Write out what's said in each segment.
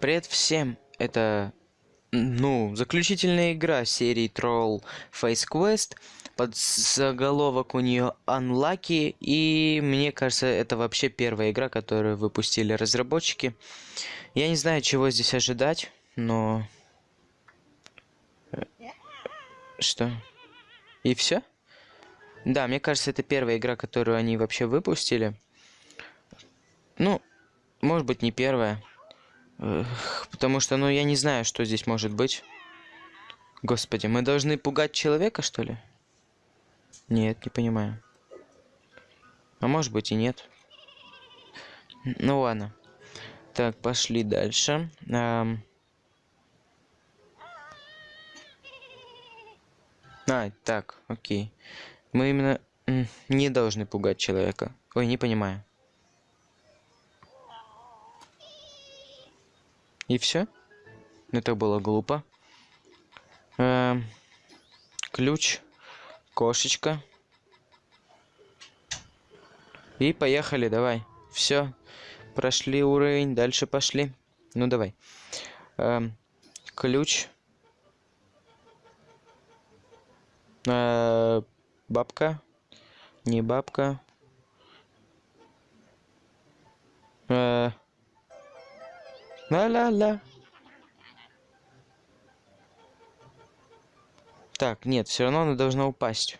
Привет всем! Это, ну, заключительная игра серии Troll Face Quest. Под заголовок у нее Unlucky. И мне кажется, это вообще первая игра, которую выпустили разработчики. Я не знаю, чего здесь ожидать, но... Э, что? И все? Да, мне кажется, это первая игра, которую они вообще выпустили. Ну, может быть, не первая. Потому что, ну, я не знаю, что здесь может быть. Господи, мы должны пугать человека, что ли? Нет, не понимаю. А может быть и нет. Ну ладно. Так, пошли дальше. Эм... А, так, окей. Мы именно не должны пугать человека. Ой, не понимаю. И все? Это было глупо. Эм, ключ, кошечка. И поехали, давай. Все. Прошли уровень, дальше пошли. Ну давай. Эм, ключ. Э, бабка. Не бабка. Э, Ла-ла-ла. Так, нет, все равно она должна упасть.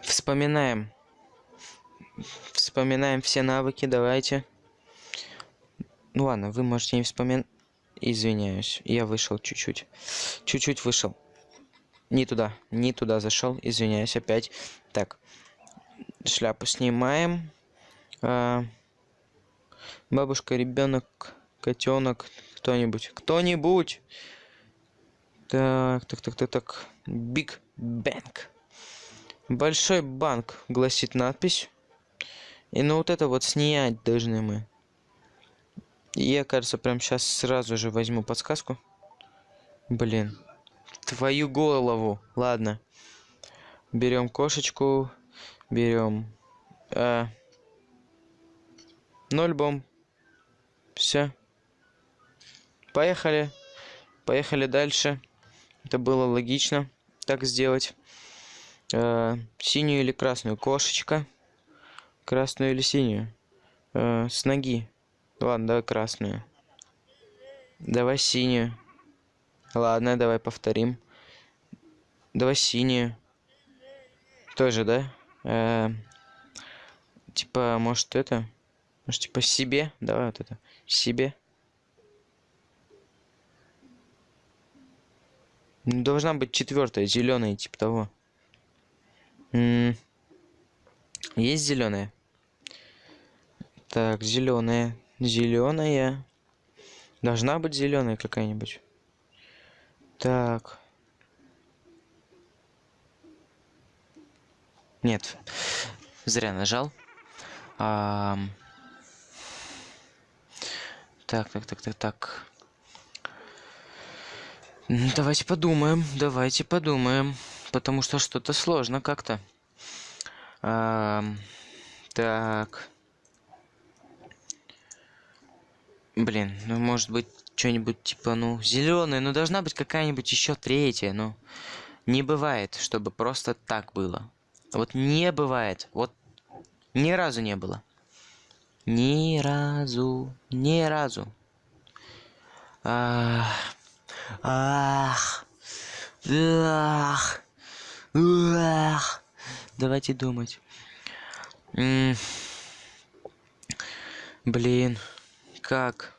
Вспоминаем. Вспоминаем все навыки, давайте. Ну ладно, вы можете не вспоминать. Извиняюсь, я вышел чуть-чуть. Чуть-чуть вышел. Не туда, не туда зашел, извиняюсь опять. Так, шляпу снимаем. А, бабушка, ребенок, котенок, кто-нибудь, кто-нибудь. Так, так, так, так, так. Big Bank. Большой банк, гласит надпись. И ну вот это вот снять должны мы. Я, кажется, прям сейчас сразу же возьму подсказку. Блин. Твою голову. Ладно. Берем кошечку. Берем. Э, ноль бомб. Все. Поехали. Поехали дальше. Это было логично так сделать. Э, синюю или красную? Кошечка. Красную или синюю? Э, с ноги. Ладно, давай красную. Давай синюю. Ладно, давай повторим. Давай синюю. Тоже, да? Э -э типа, может это? Может, типа себе? Давай вот это. Себе. Должна быть четвертая, зеленая, типа того. М -м есть зеленая? Так, зеленая. Зеленая. Должна быть зеленая какая-нибудь. Так. Нет. Зря нажал. А... Так, так, так, так, так. Давайте подумаем, давайте подумаем. Потому что что-то сложно как-то. А... Так. Блин, ну может быть что-нибудь типа, ну, зеленая, ну должна быть какая-нибудь еще третья, ну. Не бывает, чтобы просто так было. Вот не бывает. Вот ни разу не было. Ни разу, ни разу. Ах, ах, ах. Давайте думать. Блин, как?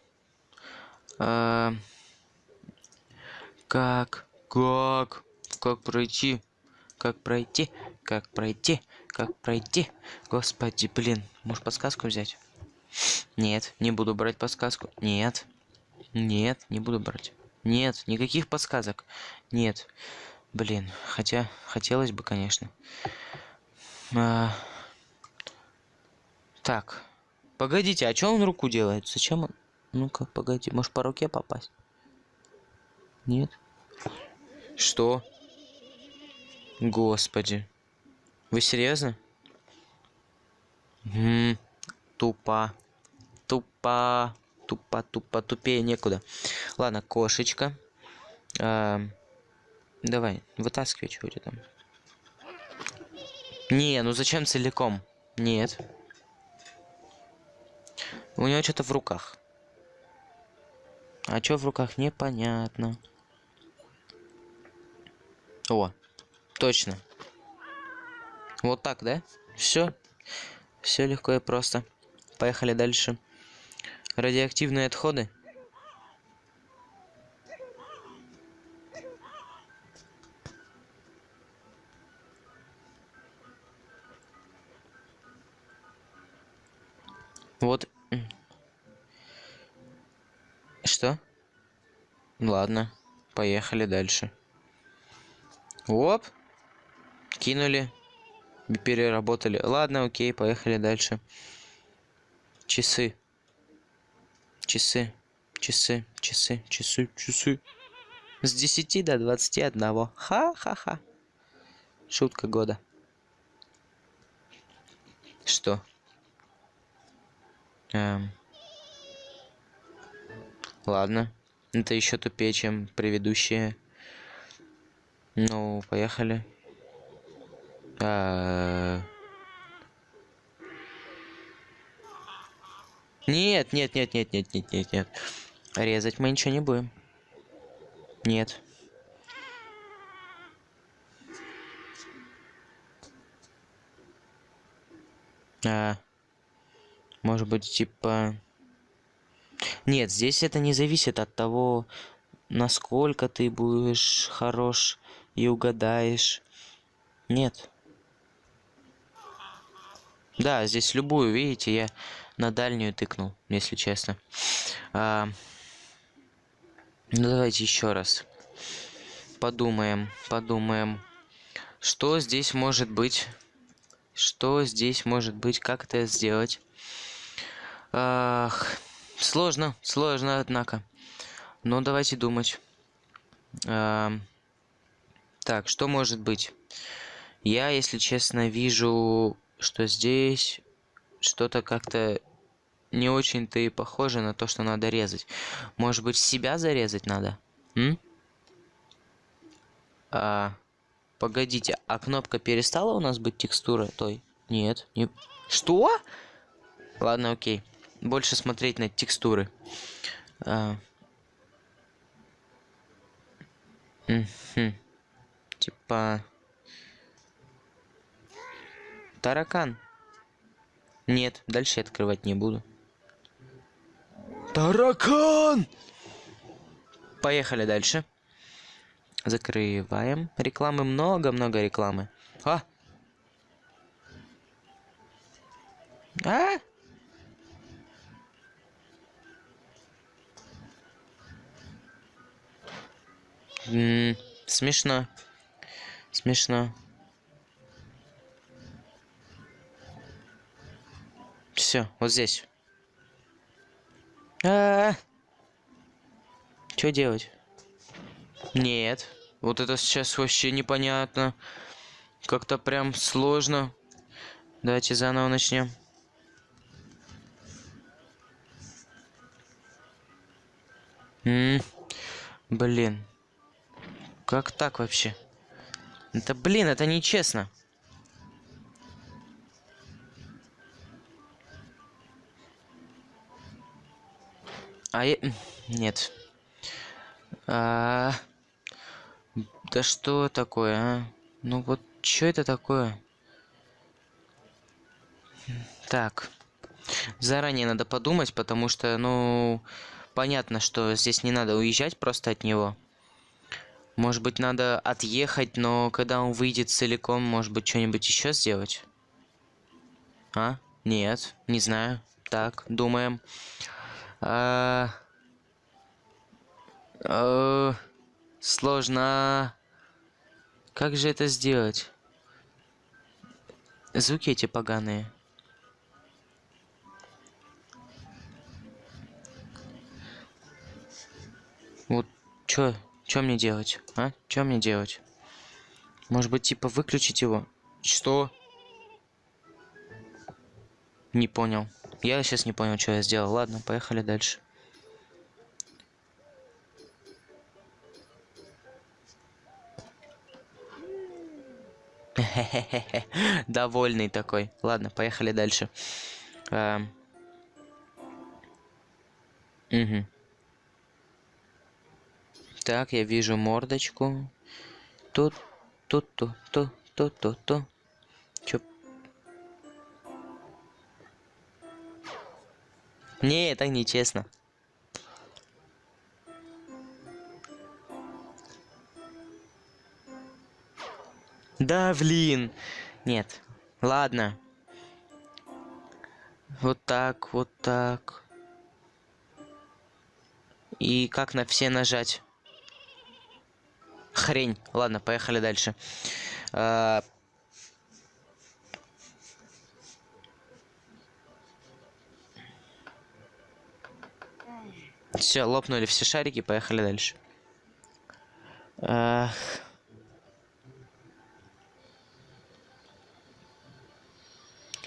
А, как? Как? Как пройти? Как пройти? Как пройти? Как пройти? Господи, блин. Может подсказку взять? Нет, не буду брать подсказку. Нет. Нет, не буду брать. Нет, никаких подсказок. Нет. Блин, хотя хотелось бы, конечно. А... Так. Погодите, а что он руку делает? Зачем он? Ну-ка, погоди, может по руке попасть? Нет? Что? Господи. Вы серьезно? М, Тупо. Тупо. Тупо, тупо, тупее некуда. Ладно, кошечка. А, давай, вытаскивай, тебя там. Не, ну зачем целиком? Нет. У него что-то в руках. А что в руках, непонятно. О, точно. Вот так, да? Все. Все легко и просто. Поехали дальше. Радиоактивные отходы. Вот. Ладно, поехали дальше. Оп. Кинули. Переработали. Ладно, окей, поехали дальше. Часы. Часы. Часы. Часы. Часы. Часы. С 10 до 21. Ха-ха-ха. Шутка года. Что? Эм. Ладно. Это еще тупее, чем предыдущие. Ну, поехали. А... Нет, нет, нет, нет, нет, нет, нет, нет. Резать мы ничего не будем. Нет. А, может быть, типа... Нет, здесь это не зависит от того, насколько ты будешь хорош и угадаешь. Нет. Да, здесь любую, видите, я на дальнюю тыкнул, если честно. А, ну давайте еще раз. Подумаем, подумаем. Что здесь может быть? Что здесь может быть? Как это сделать? Ах, сложно, сложно, однако. Но давайте думать. А, так, что может быть? Я, если честно, вижу что здесь что-то как-то не очень-то и похоже на то, что надо резать. Может быть, себя зарезать надо? М? А, погодите, а кнопка перестала у нас быть текстурой той? Нет. Не... Что? Ладно, окей. Больше смотреть на текстуры. А... Угу. Типа... Таракан. Нет, дальше я открывать не буду. Таракан! Поехали дальше. Закрываем. Рекламы много-много рекламы. А! А! Смешно. Смешно. Все, вот здесь. А, -а, -а. Что делать? Нет. Вот это сейчас вообще непонятно. Как-то прям сложно. Давайте заново начнем. Блин. Как так вообще? Это, блин, это нечестно. А я... Нет. А... Да что такое, а? Ну вот, что это такое? Так. Заранее надо подумать, потому что, ну... Понятно, что здесь не надо уезжать просто от него. Может быть, надо отъехать, но когда он выйдет целиком, может быть, что-нибудь еще сделать? А? Нет, не знаю. Так, думаем. А... А... Сложно. Как же это сделать? Звуки эти поганые. Вот чё, чё мне делать, а? Чё мне делать? Может быть, типа выключить его? Что? Не понял. Я сейчас не понял, что я сделал. Ладно, поехали дальше. Довольный такой. Ладно, поехали дальше. Угу. Так, я вижу мордочку. Тут, тут, тут, тут, тут, тут, тут. Чё? Не, это нечестно. Да, блин. Нет. Ладно. Вот так, вот так. И как на все нажать? Хрень. Ладно, поехали дальше. А... Все, лопнули все шарики, поехали дальше. Ах.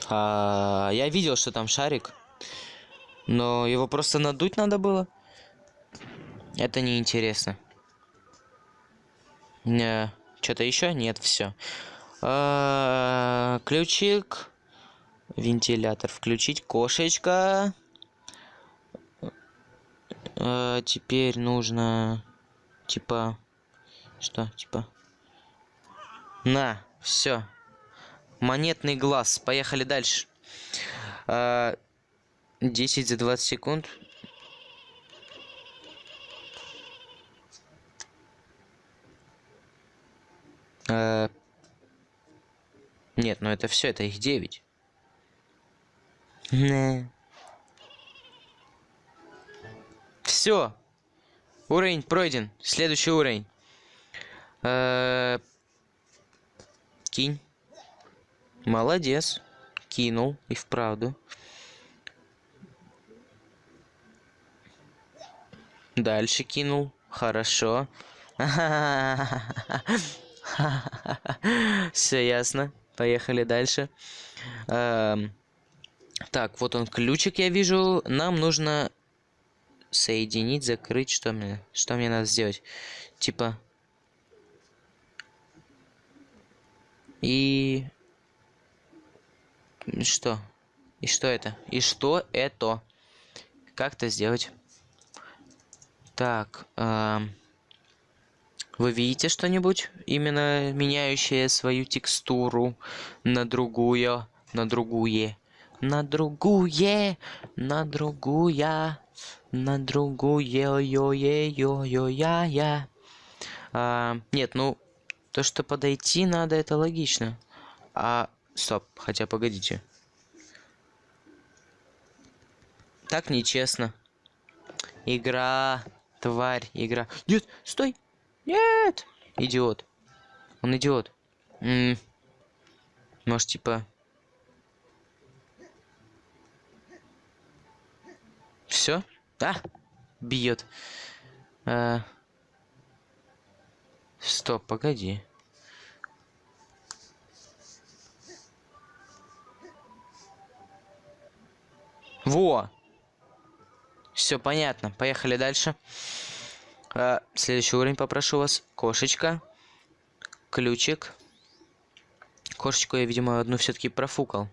А, я видел, что там шарик. Но его просто надуть надо было. Это неинтересно. Не, Что-то еще? Нет, все. А, ключик. Вентилятор включить. Кошечка. А, теперь нужно... Типа... Что? Типа... На, все. Монетный глаз. Поехали дальше. 10 а, за 20 секунд. А, нет, ну это все, это их 9. Не. Все. Уровень пройден. Следующий уровень. Кинь. Молодец. Кинул. И вправду. Дальше кинул. Хорошо. Все ясно. Поехали дальше. Эм, так, вот он ключик, я вижу. Нам нужно соединить, закрыть. Что мне, что мне надо сделать? Типа... И что? И что это? И что это? Как это сделать? Так, э, вы видите что-нибудь? Именно меняющее свою текстуру на другую, на другую, на другую, на другую, на другую, йо-йо-йо-йо-я-я. А, нет, ну, то, что подойти надо, это логично. А Стоп, хотя погодите. Так нечестно. Игра, тварь, игра. Нет, стой! Нет! Идиот. Он идиот. М -м. Может, типа... Все? Да? Бьет. А... Стоп, погоди. Во! Все понятно. Поехали дальше. А, следующий уровень попрошу вас. Кошечка. Ключик. Кошечку я, видимо, одну все-таки профукал.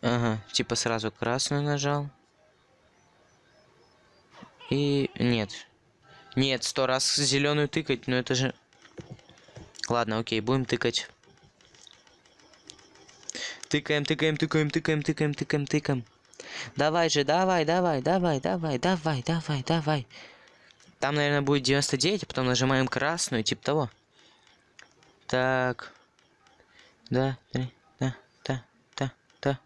Ага, типа сразу красную нажал. И нет. Нет, сто раз зеленую тыкать, но это же... Ладно, окей, будем тыкать. Тыкаем, тыкаем, тыкаем, тыкаем, тыкаем, тыкаем, тыкаем. Давай же, давай, давай, давай, давай, давай, давай, давай. Там, наверное, будет 99, а потом нажимаем красную, типа того. Так. Да, три, да, да, да, да.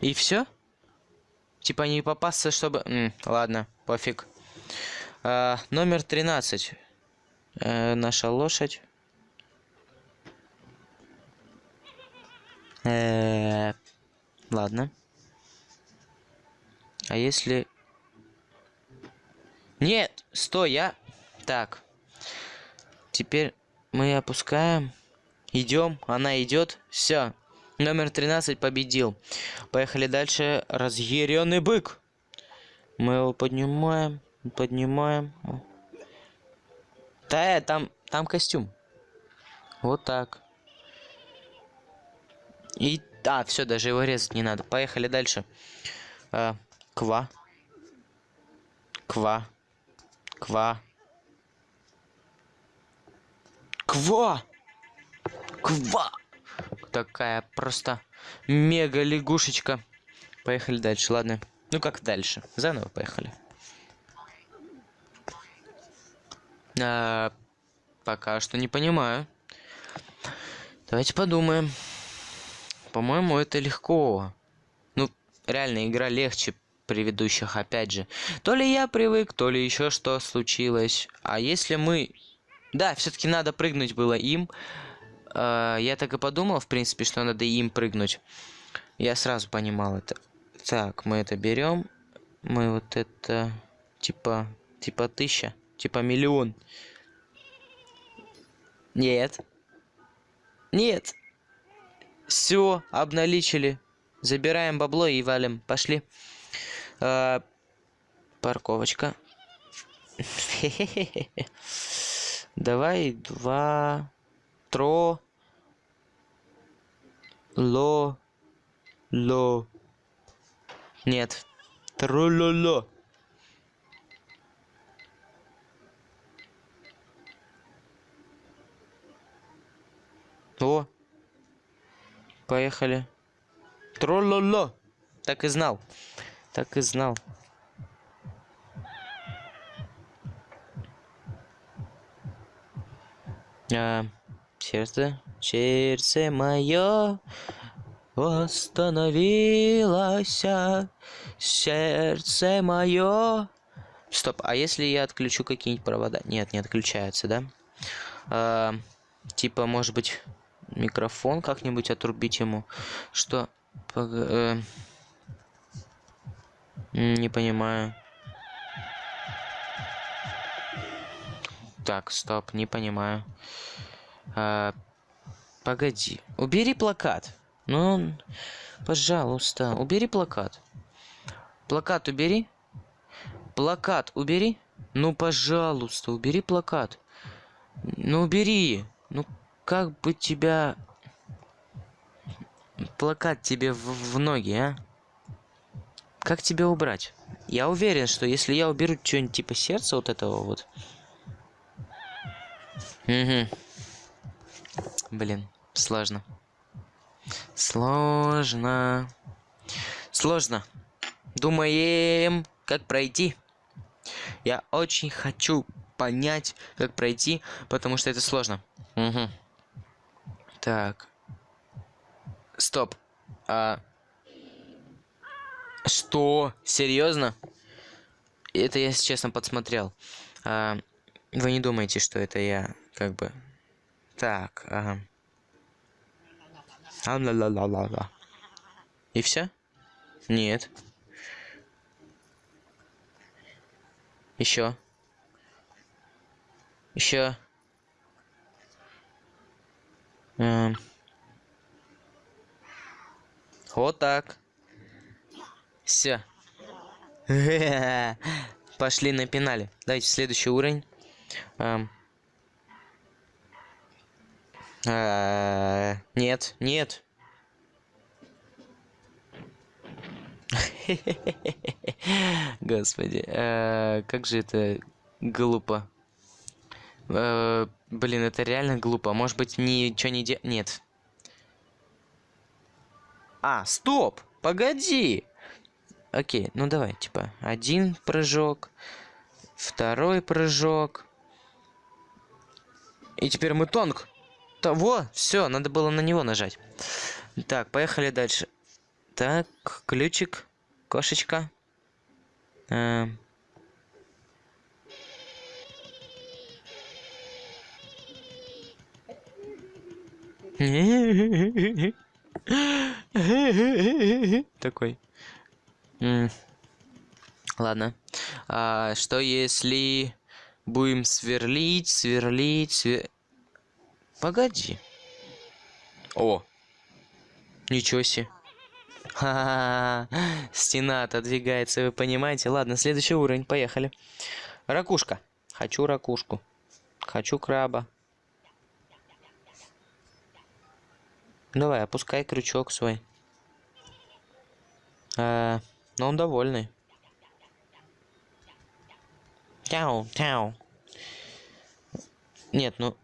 И все? Типа не попасться, чтобы... М, ладно, пофиг. А, номер 13. Э, наша лошадь. Э ладно. А если... Нет, стой, я... Так, теперь мы опускаем. Идем, она идет. Все. Номер 13 победил. Поехали дальше. Разъяренный бык. Мы его поднимаем, поднимаем. Да, э, там, там костюм. Вот так. И, а, все, даже его резать не надо. Поехали дальше. А, ква. Ква. Ква. Ква! Ква! Такая просто мега лягушечка. Поехали дальше, ладно. Ну как дальше? Заново поехали. А, пока что не понимаю. Давайте подумаем. По-моему, это легко. Ну, реально, игра легче предыдущих, опять же. То ли я привык, то ли еще что случилось. А если мы... Да, все-таки надо прыгнуть было им. А, я так и подумал, в принципе, что надо им прыгнуть. Я сразу понимал это. Так, мы это берем. Мы вот это... Типа... Типа тысяча. Типа миллион. Нет. Нет. Все, обналичили. Забираем бабло и валим. Пошли. А, парковочка. Давай два... Тро... Ло... Ло... Нет. Трололо. О. Поехали. Трололо. Так и знал. Так и знал. А, сердце, сердце мое остановилось сердце мое. Стоп, а если я отключу какие-нибудь провода? Нет, не отключается, да? А, типа, может быть, микрофон как-нибудь отрубить ему? Что? Пог... Э... Не понимаю. Так, стоп, не понимаю. А, погоди. Убери плакат. Ну, пожалуйста, убери плакат. Плакат убери. Плакат убери. Ну, пожалуйста, убери плакат. Ну, убери. Ну, как бы тебя... Плакат тебе в, в ноги, а? Как тебя убрать? Я уверен, что если я уберу что-нибудь типа сердца вот этого вот... Угу. Блин, сложно. Сложно. Сложно. Думаем, как пройти. Я очень хочу понять, как пройти, потому что это сложно. Угу. Так. Стоп. А... Что? Серьезно? Это я, честно, подсмотрел. А... Вы не думаете, что это я, как бы... Так, ага. А ла ла ла ла ла И все? Нет. Еще. Еще. Эм. Вот так. Все. Пошли на пенале. Давайте следующий уровень. Эм. А, нет, нет. Господи, а, как же это глупо. А, блин, это реально глупо. Может быть, ничего не де... Нет. А, стоп! Погоди! Окей, ну давай, типа, один прыжок, второй прыжок. И теперь мы тонк. Того, все, надо было на него нажать. Так, поехали дальше. Так, ключик, кошечка. А... Такой. Ладно. А, что если Будем сверлить, сверлить, свер... Погоди. О! Ничего себе. Ха-ха-ха. Стена отодвигается, вы понимаете? Ладно, следующий уровень, поехали. Ракушка. Хочу ракушку. Хочу краба. Давай, опускай крючок свой. А, но он довольный. Тяу, тяу. Нет, ну...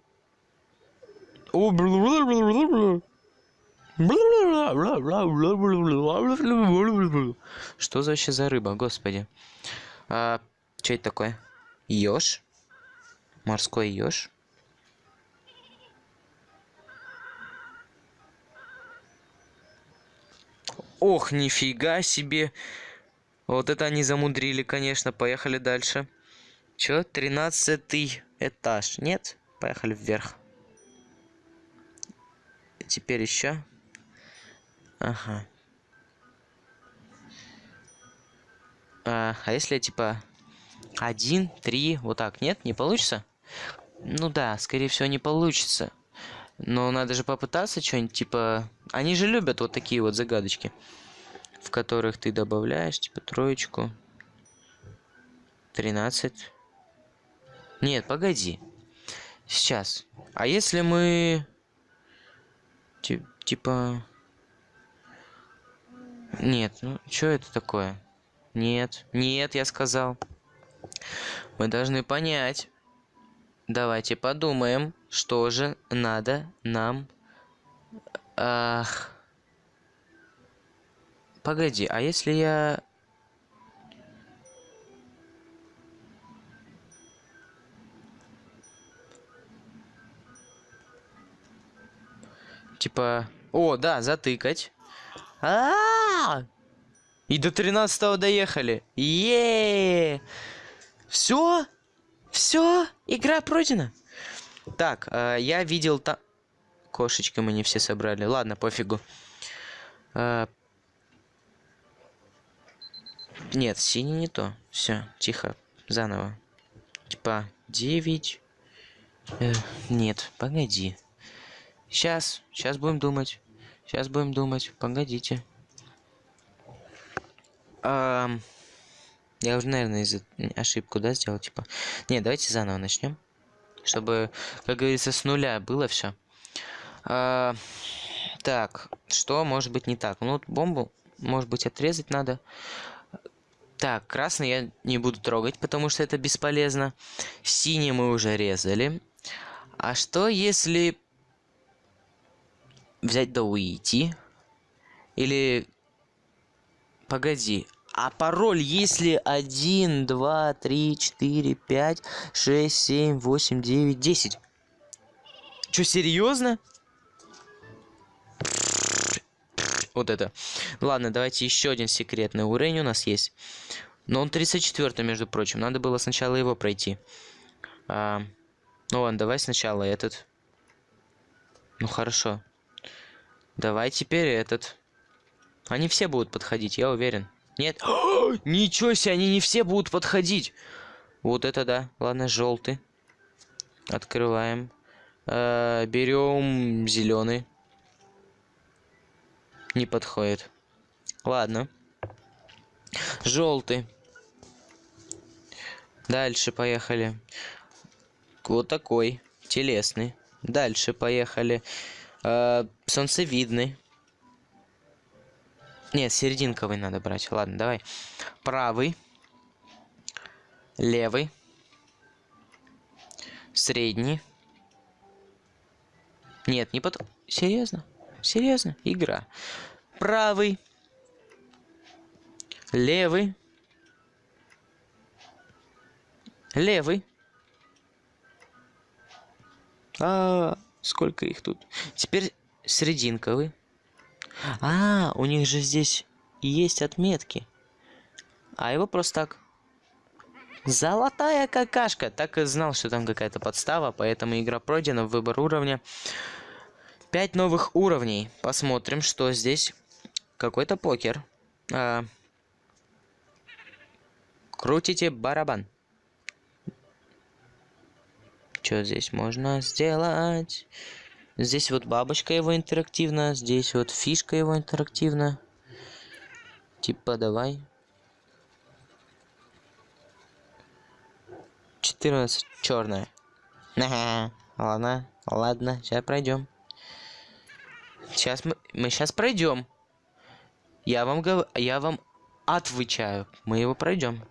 Что за вообще за рыба, господи? А, что это такое? Ёж? Морской ёж? Ох, нифига себе. Вот это они замудрили, конечно. Поехали дальше. Чё? Тринадцатый этаж. Нет? Поехали вверх. Теперь еще. Ага. А, а если типа один, три, вот так, нет? Не получится? Ну да, скорее всего не получится. Но надо же попытаться что-нибудь, типа... Они же любят вот такие вот загадочки, в которых ты добавляешь, типа, троечку. Тринадцать. Нет, погоди. Сейчас. А если мы... Типа... Нет, ну, что это такое? Нет, нет, я сказал. Мы должны понять. Давайте подумаем, что же надо нам... Ах... Погоди, а если я... Типа... О, да, затыкать. А, -а, -а! И до 13 доехали. Е! Все? Все? Игра пройдена? Так, э, я видел там... Кошечки мы не все собрали. Ладно, пофигу. Э, нет, синий не то. Все, тихо. Заново. Типа, 9... Э, нет, погоди. Сейчас, сейчас будем думать. Сейчас будем думать. Погодите. А, я уже, наверное, из ошибку, да, сделал, типа. Не, давайте заново начнем. Чтобы, как говорится, с нуля было все. А, так, что может быть не так? Ну, бомбу, может быть, отрезать надо. Так, красный я не буду трогать, потому что это бесполезно. Синий мы уже резали. А что если взять да уйти? Или... Погоди, а пароль, если 1, 2, 3, 4, 5, 6, 7, 8, 9, 10. Чё, серьезно? Вот это. Ладно, давайте еще один секретный уровень у нас есть. Но он 34 между прочим. Надо было сначала его пройти. А, ну ладно, давай сначала этот. Ну хорошо. Давай теперь этот. Они все будут подходить, я уверен. Нет. Ничего себе, они не все будут подходить. Вот это да. Ладно, желтый. Открываем. Э, берем зеленый. Не подходит. Ладно. Желтый. Дальше поехали. Вот такой. Телесный. Дальше поехали. Э, солнцевидный. Нет, серединковый надо брать. Ладно, давай. Правый. Левый. Средний. Нет, не под... Серьезно? Серьезно? Игра. Правый. Левый. Левый. А, сколько их тут? Теперь срединковый. А, у них же здесь есть отметки. А его просто так... Золотая какашка! Так и знал, что там какая-то подстава, поэтому игра пройдена, выбор уровня. Пять новых уровней. Посмотрим, что здесь. Какой-то покер. А... Крутите барабан. Что здесь можно сделать? Здесь вот бабочка его интерактивна, здесь вот фишка его интерактивна. Типа, давай. 14 черная. Ага, ладно, ладно, сейчас пройдем. Сейчас мы, мы сейчас пройдем. Я вам говорю, я вам отвечаю. Мы его пройдем.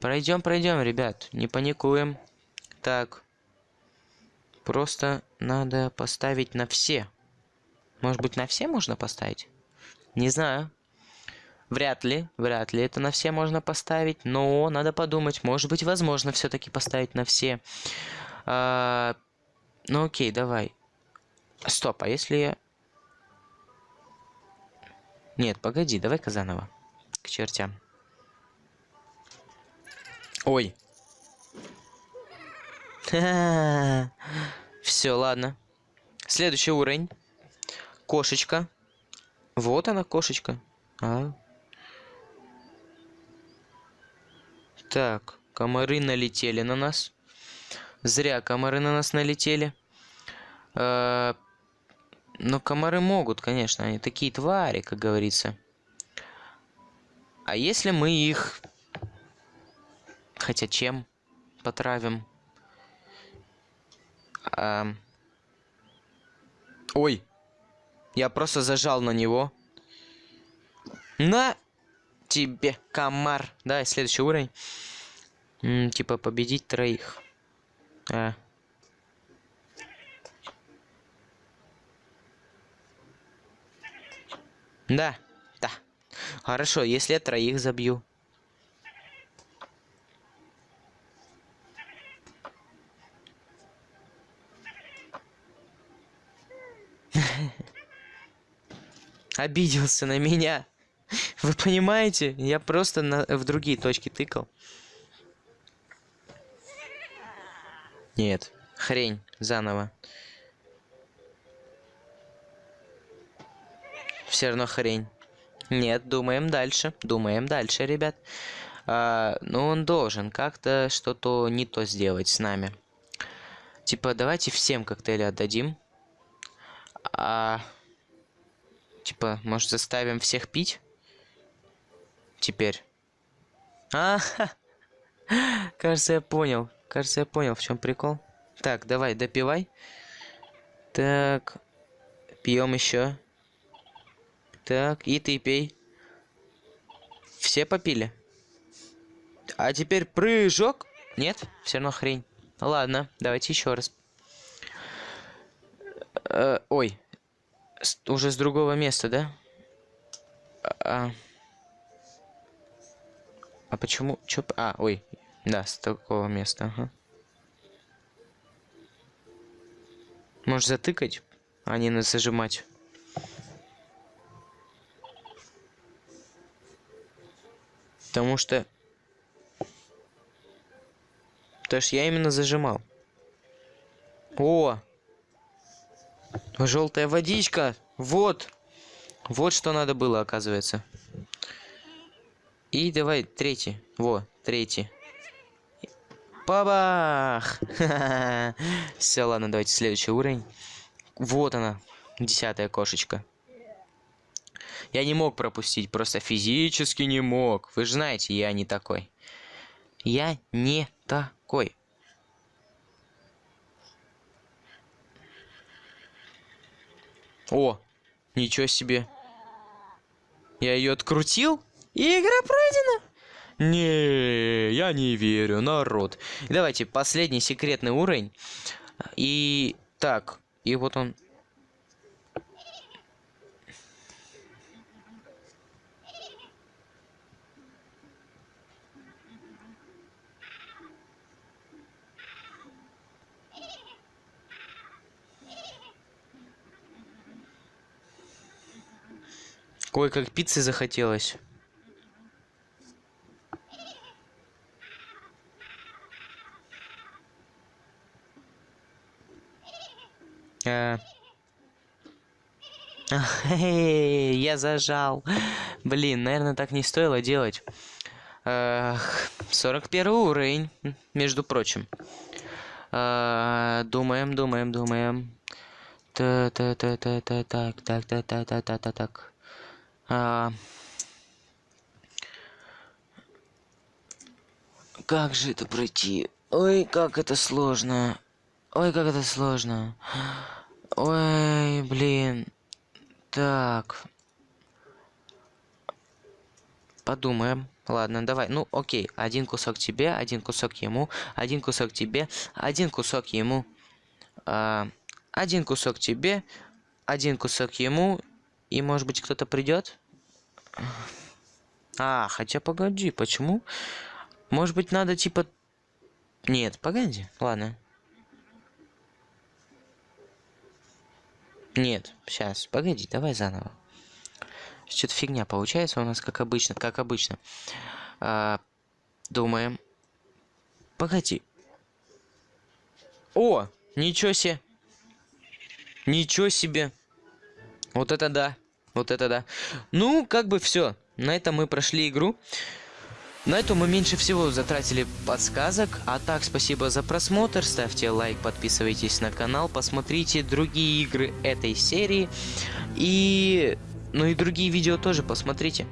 Пройдем, пройдем, ребят. Не паникуем. Так. Просто надо поставить на все. Может быть, на все можно поставить? Не знаю. Вряд ли, вряд ли это на все можно поставить, но надо подумать, может быть, возможно все-таки поставить на все. А, ну окей, давай. Стоп, а если я... Нет, погоди, давай-ка заново. К чертям. Ой. Все, ладно. Следующий уровень. Кошечка. Вот она, кошечка. А. Так, комары налетели на нас. Зря комары на нас налетели. А, но комары могут, конечно, они такие твари, как говорится. А если мы их... Хотя чем потравим? А... Ой! Я просто зажал на него. На тебе, комар. Да, следующий уровень. М -м, типа победить троих. А. Да, да. Хорошо, если я троих забью. Обиделся на меня. Вы понимаете? Я просто на, в другие точки тыкал. Нет, хрень, заново. Все равно хрень. Нет, думаем дальше. Думаем дальше, ребят. А, ну, он должен как-то что-то не то сделать с нами. Типа, давайте всем коктейли отдадим. А... Типа, может, заставим всех пить? Теперь. А, кажется, я понял. Кажется, я понял, в чем прикол. Так, давай, допивай. Так, пьем еще. Так, и ты пей. Все попили? А теперь прыжок. Нет? Все равно хрень. Ладно, давайте еще раз. Э, ой. Уже с другого места, да? А, а почему? Чё? А, ой. Да, с такого места. Ага. Можешь затыкать, а не зажимать. Потому что... Потому что я именно зажимал. О! Желтая водичка! Вот! Вот что надо было, оказывается. И давай третий. Во, третий. Бабах! Все, ладно, давайте следующий уровень. Вот она, десятая кошечка. Я не мог пропустить, просто физически не мог. Вы же знаете, я не такой. Я не такой. О, ничего себе. Я ее открутил, и игра пройдена. Не, я не верю, народ. Давайте, последний секретный уровень. И так, и вот он Ой, как пиццы захотелось. А... Я зажал. Блин, наверное, так не стоило делать. 41 уровень, между прочим. А, думаем, думаем, думаем. Та та та та та так так так так так так так так. А, как же это пройти? Ой, как это сложно. Ой, как это сложно. Ой, блин. Так. Подумаем. Ладно, давай. Ну, окей. Один кусок тебе, один кусок ему, один кусок тебе, один кусок ему. А, один кусок тебе, один кусок ему. И, может быть, кто-то придет? А, хотя погоди, почему? Может быть, надо типа... Нет, погоди. Ладно. Нет, сейчас, погоди, давай заново. Что-то фигня получается у нас, как обычно, как обычно. А, думаем. Погоди. О, ничего себе. Ничего себе. Вот это да. Вот это да. Ну, как бы все. На этом мы прошли игру. На эту мы меньше всего затратили подсказок. А так, спасибо за просмотр. Ставьте лайк, подписывайтесь на канал. Посмотрите другие игры этой серии. И... Ну и другие видео тоже посмотрите.